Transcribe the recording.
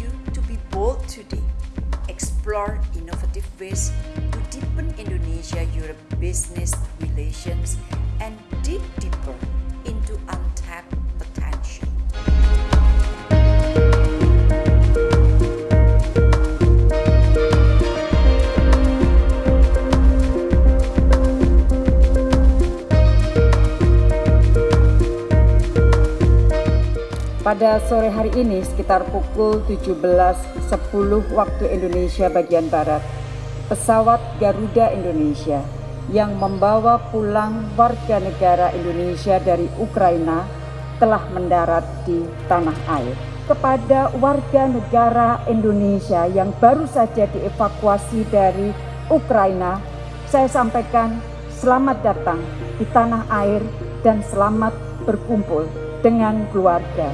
you to be bold today. Explore innovative ways to deepen Indonesia-Europe business relations Pada sore hari ini sekitar pukul 17.10 waktu Indonesia bagian Barat, pesawat Garuda Indonesia yang membawa pulang warga negara Indonesia dari Ukraina telah mendarat di tanah air. Kepada warga negara Indonesia yang baru saja dievakuasi dari Ukraina, saya sampaikan selamat datang di tanah air dan selamat berkumpul dengan keluarga.